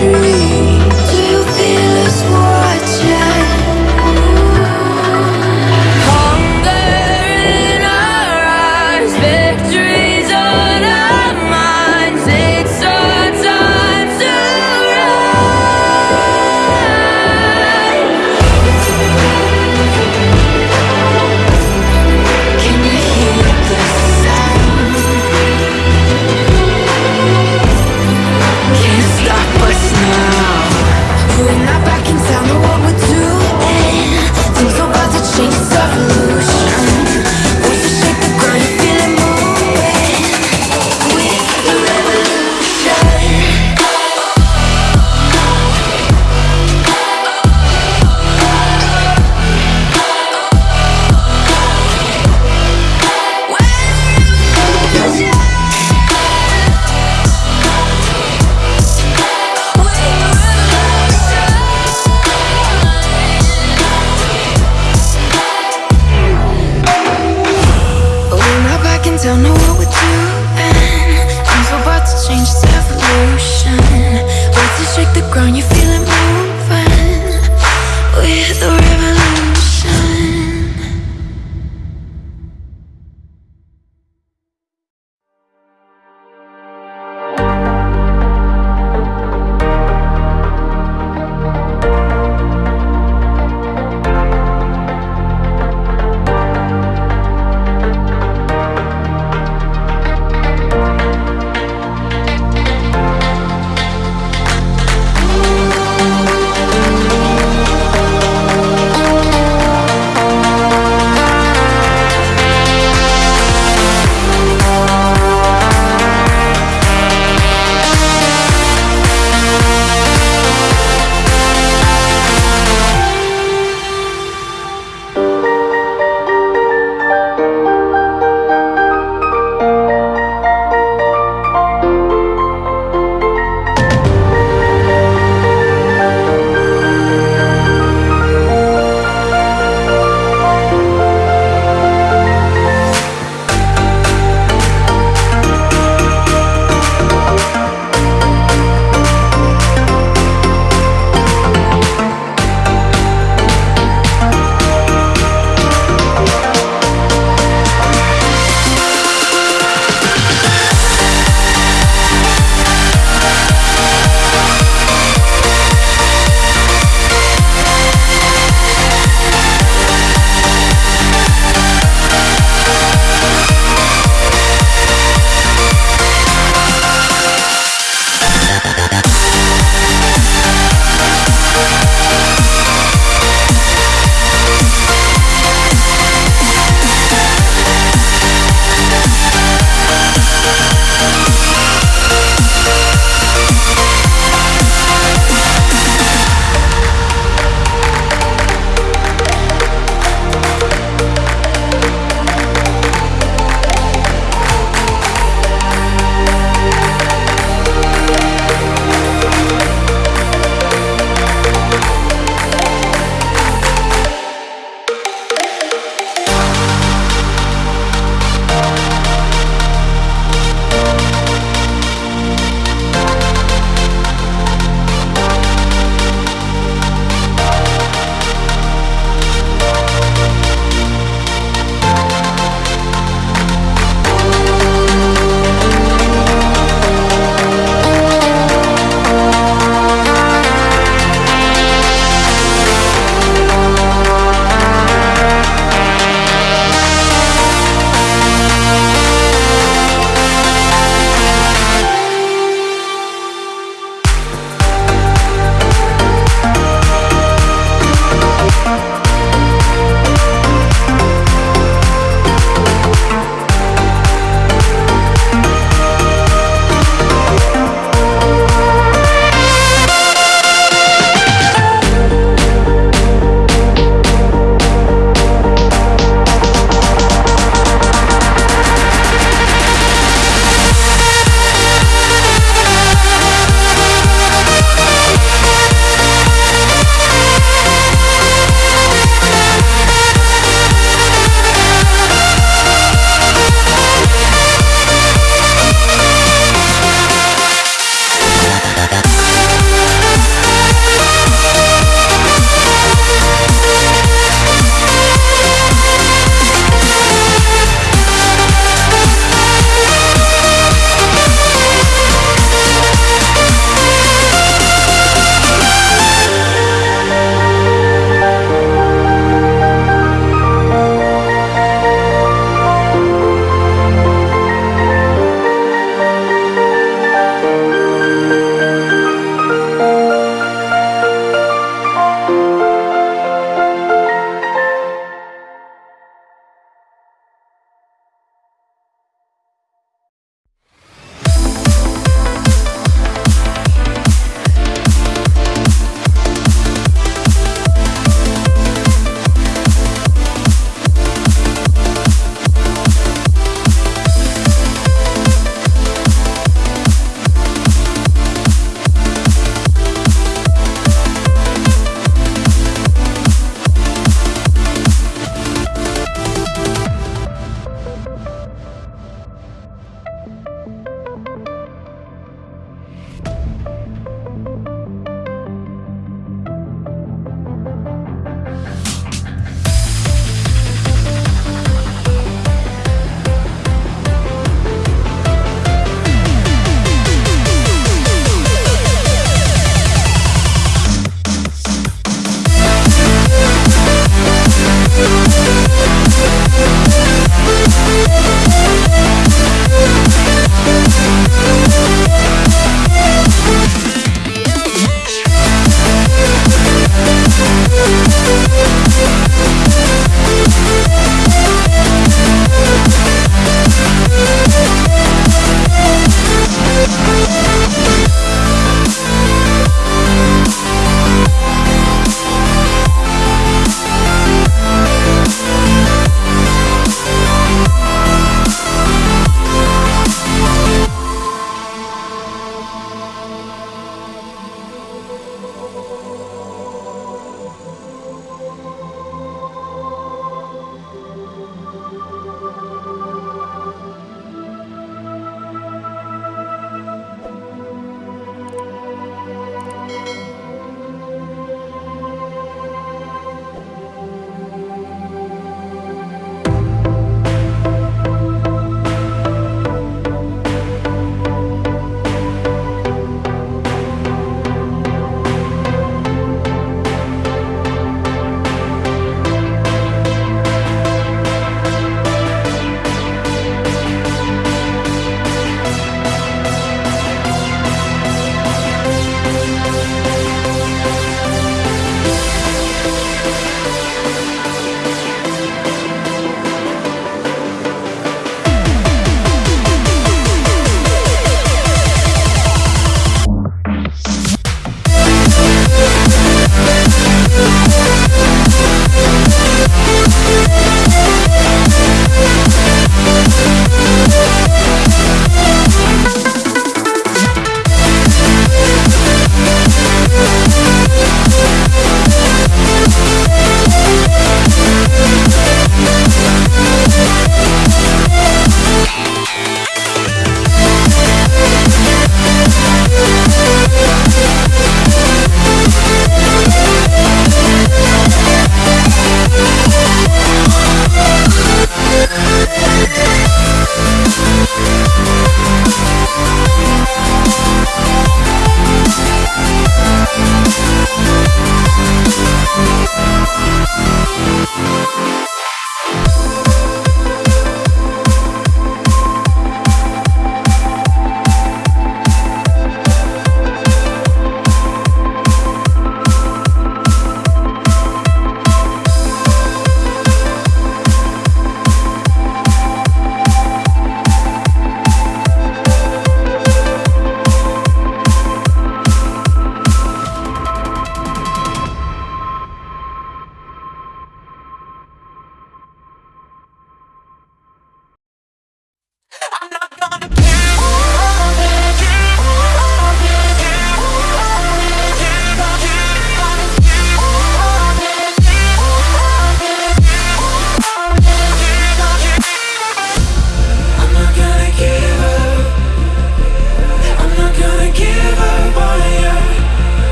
you.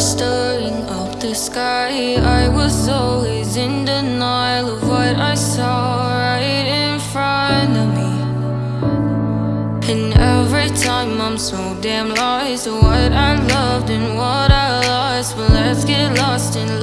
staring up the sky. I was always in denial of what I saw right in front of me. And every time I'm so damn lost What I loved and what I lost. But let's get lost in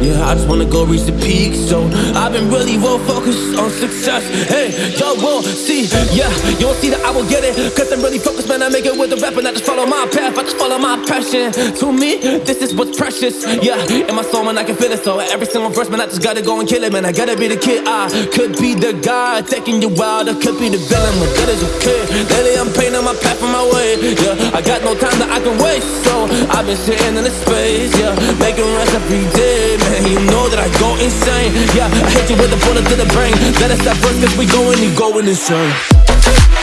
Yeah, I just wanna go reach the peak So I've been really well focused on success. Hey, y'all will see, yeah You will see that I will get it Cause I'm really focused, man I make it with the rap And I just follow my path, I just follow my passion. To me, this is what's precious Yeah, in my soul, man, I can feel it. So every single verse, man, I just gotta go and kill it Man, I gotta be the kid. I could be the guy taking you wild I could be the villain, but good as a kid. Lately I'm painting my path on my way Yeah, I got no time that I can waste. So I've been sitting in the space Yeah, making rest every day Man, you know that I go insane. Yeah, I hit you with a bullet to the brain. Let us stop first cause we going, you going insane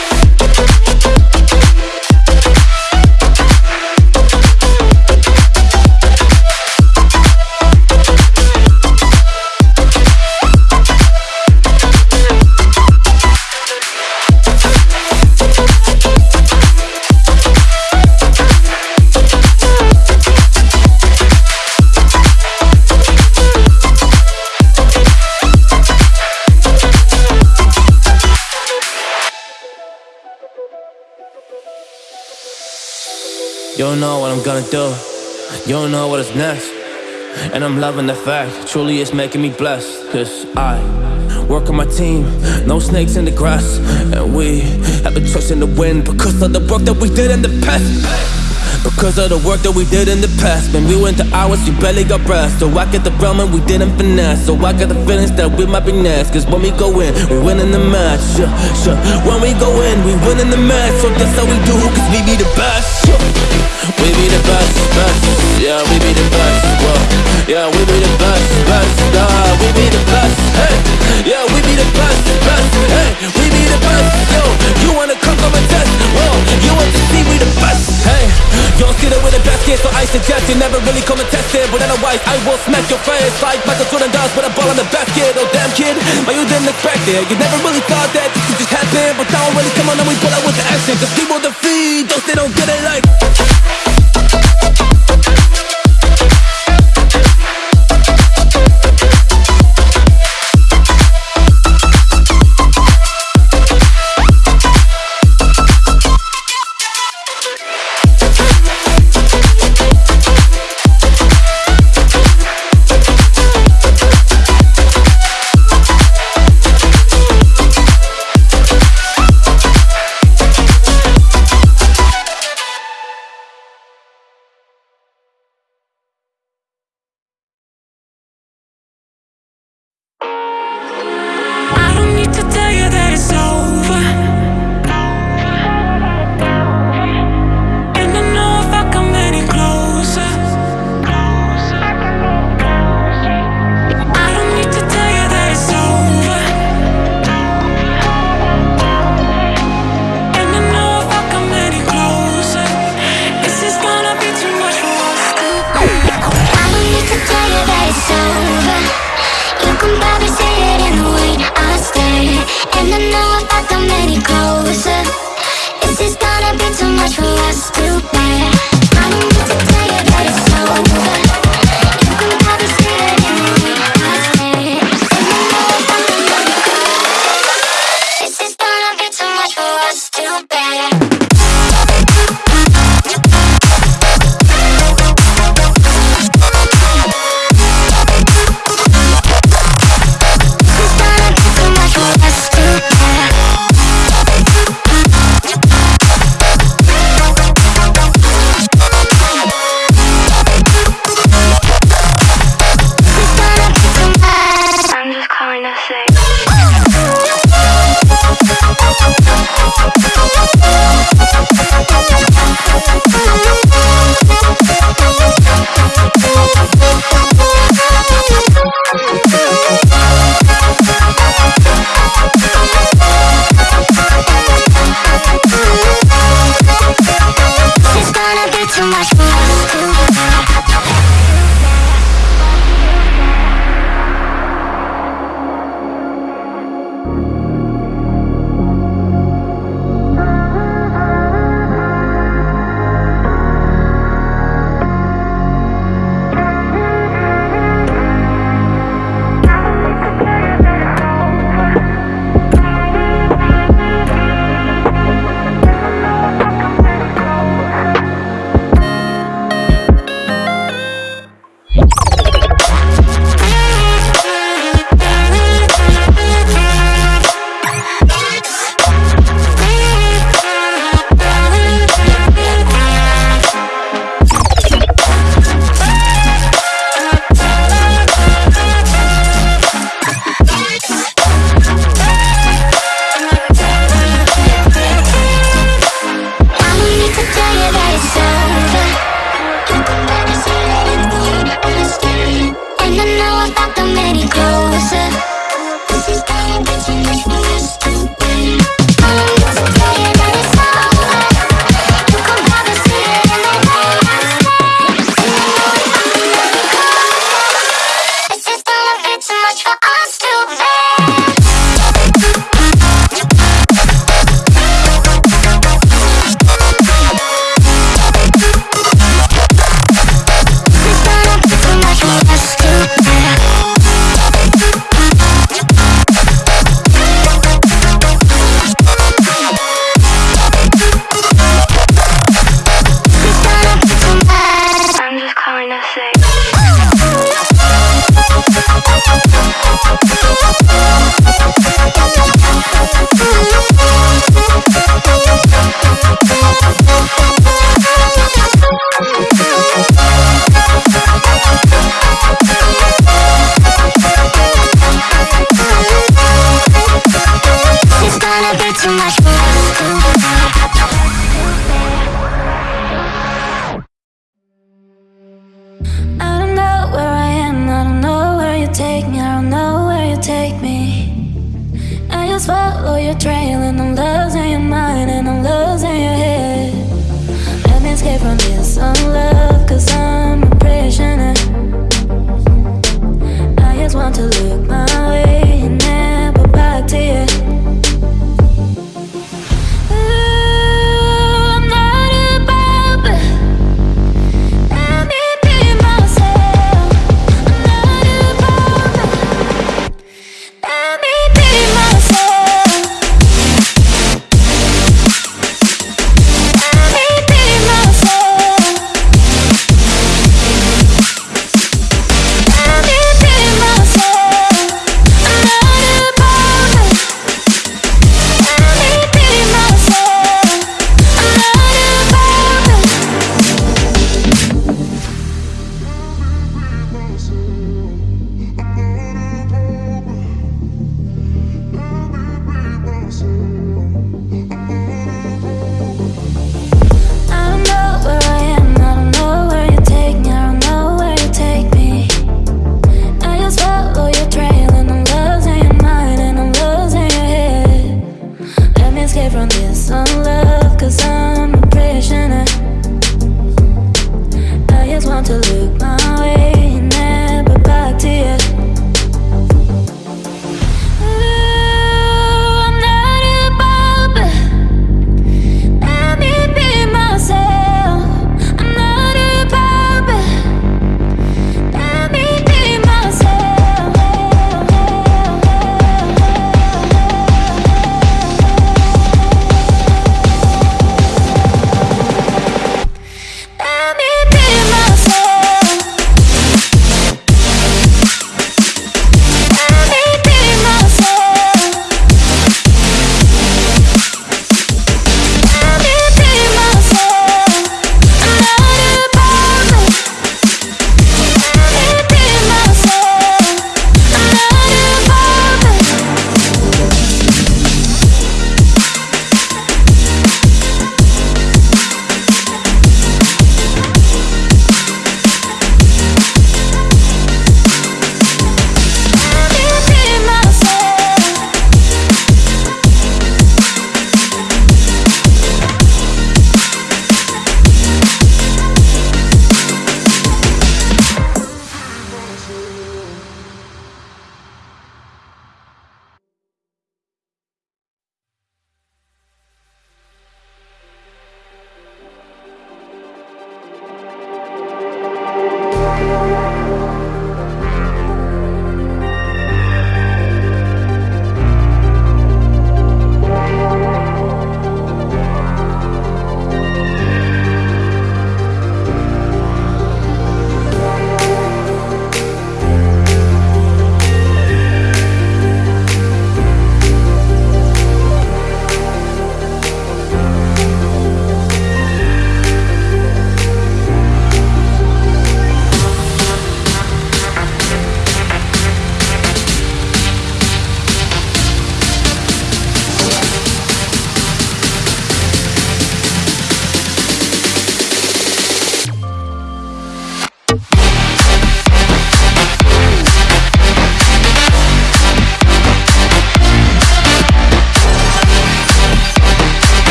don't know what I'm gonna do. You don't know what is next. And I'm loving the fact, truly it's making me blessed. Cause I work on my team, no snakes in the grass. And we have been trusting the wind because of the work that we did in the past. Because of the work that we did in the past When we went to hours, you barely got breath So I get the realm and we didn't finesse So I got the feelings that we might be next Cause when we go in, we win in the match yeah, sure. When we go in, we win in the match So that's how we do, cause we be the best yeah. We be the best, best. Yeah, we be the best, whoa. Yeah, we be the best, best. Nah, we be the best, hey Yeah, we be the best, best. Hey, we be the best, yo. You wanna come come and test, whoa You want to see we the best, hey don't see that with the best. Kid, so I suggest you never really come and test it But otherwise, I will smack your face. Like Michael Jordan does with a ball in the basket Oh damn kid, but you didn't expect it. You never really thought that this could just happen But now really come on and we pull out with the action. Cause people defeat those they don't get it like